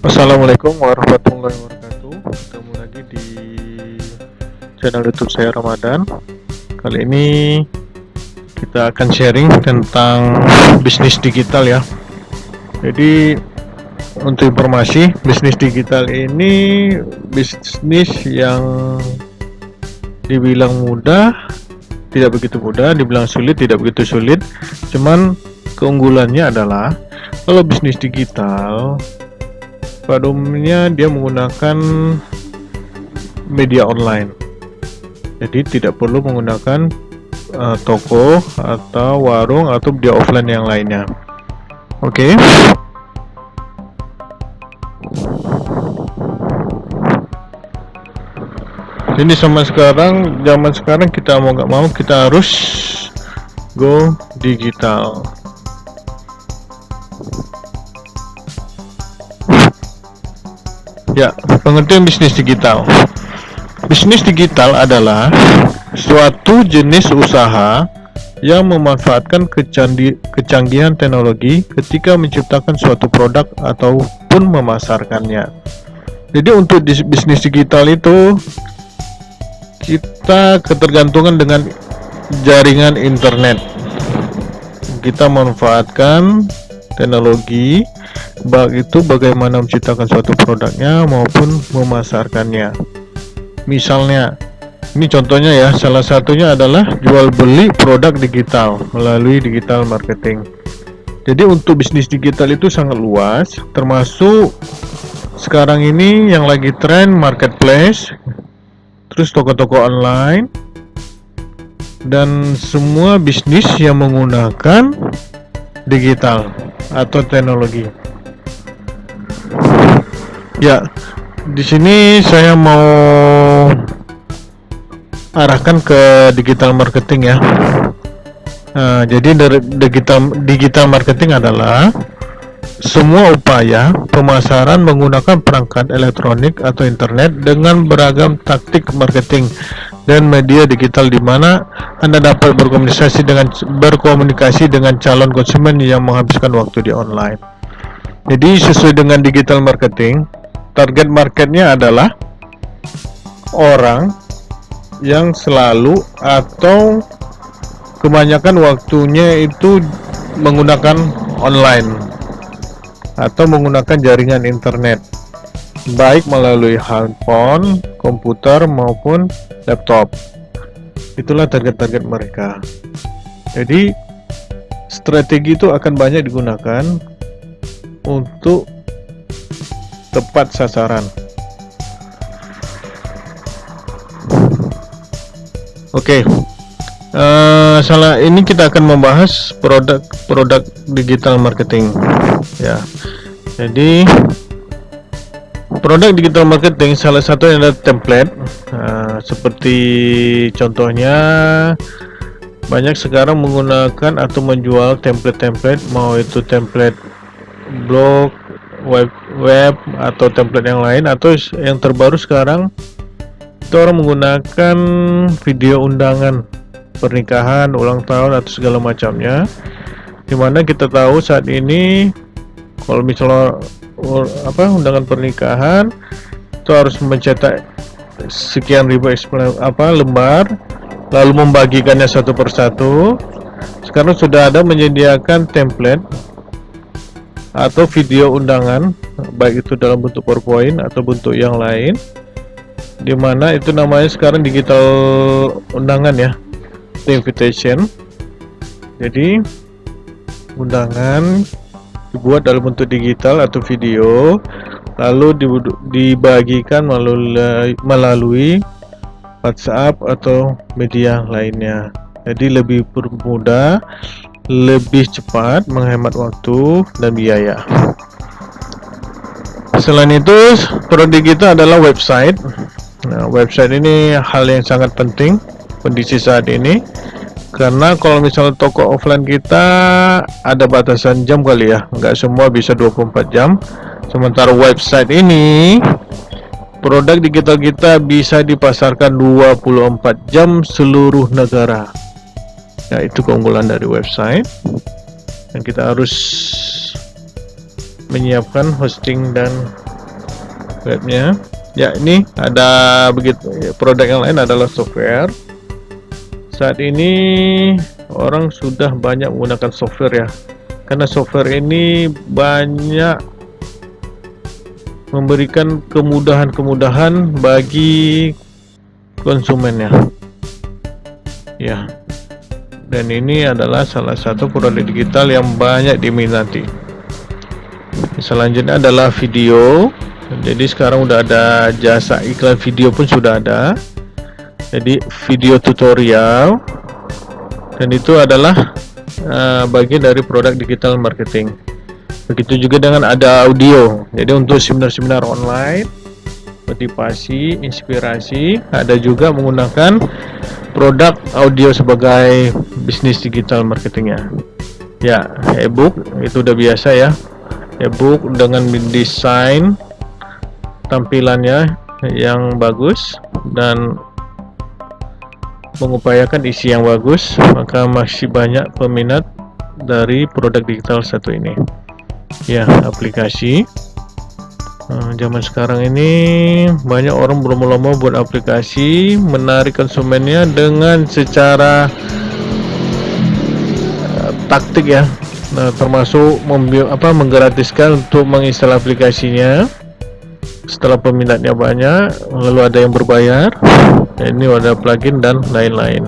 Assalamualaikum warahmatullahi wabarakatuh. Ketemu lagi di channel youtube saya Ramadan. Kali ini kita akan sharing tentang bisnis digital ya. Jadi untuk informasi bisnis digital ini bisnis yang dibilang mudah tidak begitu mudah. Dibilang sulit tidak begitu sulit. Cuman keunggulannya adalah kalau bisnis digital pada umumnya dia menggunakan media online. Jadi tidak perlu menggunakan uh, toko atau warung atau dia offline yang lainnya. Oke. Okay. ini sama sekarang zaman sekarang kita mau nggak mau kita harus go digital Ya, pengertian bisnis digital. Bisnis digital adalah suatu jenis usaha yang memanfaatkan kecanggihan teknologi ketika menciptakan suatu produk ataupun memasarkannya. Jadi untuk bisnis digital itu kita ketergantungan dengan jaringan internet. Kita manfaatkan teknologi baik itu bagaimana menciptakan suatu produknya maupun memasarkannya. Misalnya ini contohnya ya salah satunya adalah jual beli produk digital melalui digital marketing. Jadi untuk bisnis digital itu sangat luas termasuk sekarang ini yang lagi tren marketplace terus toko-toko online dan semua bisnis yang menggunakan digital atau teknologi. Ya, di sini saya mau arahkan ke digital marketing ya. Nah, jadi dari digital digital marketing adalah semua upaya pemasaran menggunakan perangkat elektronik atau internet dengan beragam taktik marketing dan media digital di mana Anda dapat berkomunikasi dengan berkomunikasi dengan calon konsumen yang menghabiskan waktu di online. Jadi sesuai dengan digital marketing, target marketnya adalah orang yang selalu atau kebanyakan waktunya itu menggunakan online atau menggunakan jaringan internet baik melalui handphone, komputer maupun laptop. Itulah target-target mereka. Jadi strategi itu akan banyak digunakan untuk tepat sasaran. Oke. Okay. Uh, eh, salah ini kita akan membahas produk-produk digital marketing ya. Jadi produk digital marketing salah satu yang adalah template uh, seperti contohnya banyak sekarang menggunakan atau menjual template-template mau itu template blog web web atau template yang lain atau yang terbaru sekarang itu orang menggunakan video undangan pernikahan ulang tahun atau segala macamnya di mana kita tahu saat ini kalau misalnya apa undangan pernikahan itu harus mencetak sekian ribu apa lembar lalu membagikannya satu persatu. Sekarang sudah ada menyediakan template atau video undangan baik itu dalam bentuk PowerPoint atau bentuk yang lain di mana itu namanya sekarang digital undangan ya invitation. Jadi undangan dibuat dalam bentuk digital atau video lalu dibagikan melalui, melalui WhatsApp atau media lainnya. Jadi lebih mudah lebih cepat menghemat waktu dan biaya. Selain itu produk digital adalah website. Nah, website ini hal yang sangat penting kondisi saat ini karena kalau misalnya toko offline kita ada batasan jam kali ya. Nggak semua bisa 24 jam. Sementara website ini produk digital kita bisa dipasarkan 24 jam seluruh negara. Ya itu keunggulan dari website. Dan kita harus menyiapkan hosting dan webnya. Ya ini ada begitu produk yang lain adalah software saat ini orang sudah banyak menggunakan software ya. Karena software ini banyak memberikan kemudahan-kemudahan bagi konsumennya. Ya. Dan ini adalah salah satu produk digital yang banyak diminati. Selanjutnya adalah video. Jadi sekarang udah ada jasa iklan video pun sudah ada jadi video tutorial. Dan itu adalah uh, bagian dari produk digital marketing. Begitu juga dengan ada audio. Jadi untuk seminar-seminar online motivasi, inspirasi ada juga menggunakan produk audio sebagai bisnis digital marketingnya. Ya ebook itu udah biasa ya. Ebook dengan desain tampilannya yang bagus dan mengupayakan isi yang bagus maka masih banyak peminat dari produk digital satu ini. Ya aplikasi. Nah, zaman sekarang ini banyak orang berlomba-lomba buat aplikasi menarik konsumennya dengan secara uh, taktik ya. Nah, termasuk apa menggratiskan untuk menginstal aplikasinya. Setelah peminatnya banyak lalu ada yang berbayar ini ada plugin dan lain-lain.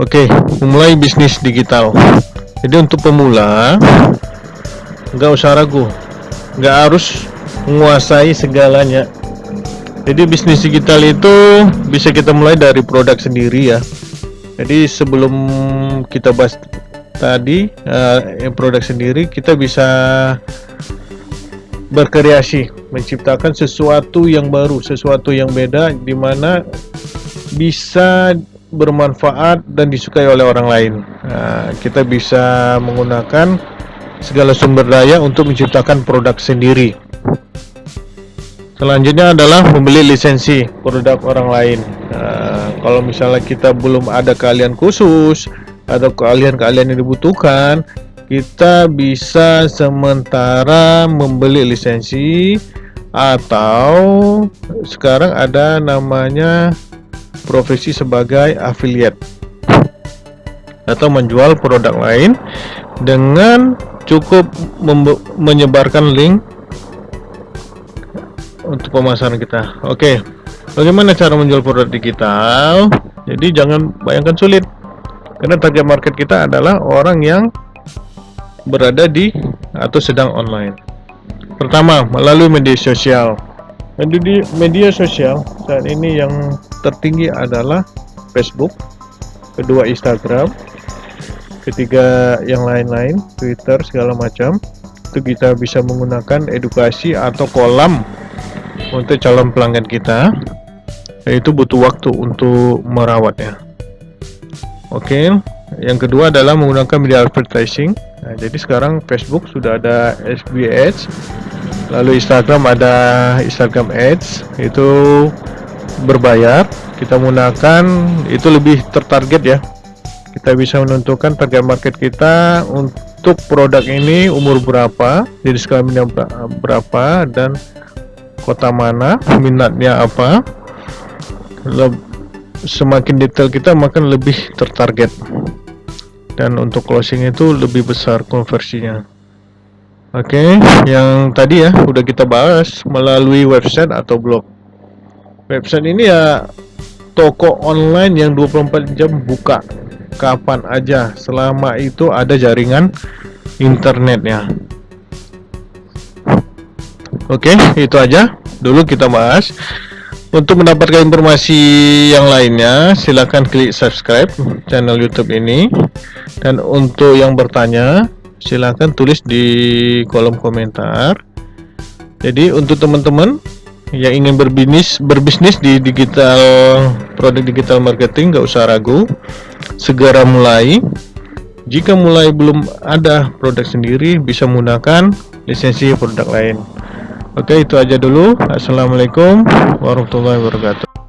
Oke mulai bisnis digital. Jadi untuk pemula nggak usah ragu. Nggak harus menguasai segalanya. Jadi bisnis digital itu bisa kita mulai dari produk sendiri ya. Jadi sebelum kita bahas tadi uh, produk sendiri kita bisa berkreasi, menciptakan sesuatu yang baru, sesuatu yang beda di mana bisa bermanfaat dan disukai oleh orang lain. Nah, kita bisa menggunakan segala sumber daya untuk menciptakan produk sendiri. Selanjutnya adalah membeli lisensi produk orang lain. Nah, kalau misalnya kita belum ada keahlian khusus atau keahlian-keahlian yang dibutuhkan, kita bisa sementara membeli lisensi atau sekarang ada namanya profesi sebagai affiliate. Atau menjual produk lain dengan cukup menyebarkan link untuk pemasaran kita. Oke bagaimana cara menjual produk digital? Jadi jangan bayangkan sulit. Karena target market kita adalah orang yang berada di atau sedang online. Pertama, melalui media sosial. Media, media sosial saat ini yang tertinggi adalah Facebook, kedua Instagram, ketiga yang lain-lain, Twitter segala macam. Itu kita bisa menggunakan edukasi atau kolam untuk calon pelanggan kita. Itu butuh waktu untuk merawatnya. Oke, yang kedua adalah menggunakan media advertising Nah, jadi sekarang Facebook sudah ada FB Ads, lalu Instagram ada Instagram Ads, itu berbayar. Kita menggunakan itu lebih tertarget ya. Kita bisa menentukan target market kita untuk produk ini umur berapa, jadi skala berapa dan kota mana, minatnya apa. Semakin detail kita makin lebih tertarget dan untuk closing itu lebih besar konversinya. Oke okay, yang tadi ya udah kita bahas melalui website atau blog. Website ini ya toko online yang 24 jam buka. Kapan aja selama itu ada jaringan internetnya. Oke okay, itu aja. Dulu kita bahas. Untuk mendapatkan informasi yang lainnya, silakan klik subscribe channel YouTube ini. Dan untuk yang bertanya, silakan tulis di kolom komentar. Jadi untuk teman-teman yang ingin berbisnis berbisnis di digital produk digital marketing, nggak usah ragu, segera mulai. Jika mulai belum ada produk sendiri, bisa menggunakan lisensi produk lain. Oke itu aja dulu Assalamualaikum warahmatullahi wabarakatuh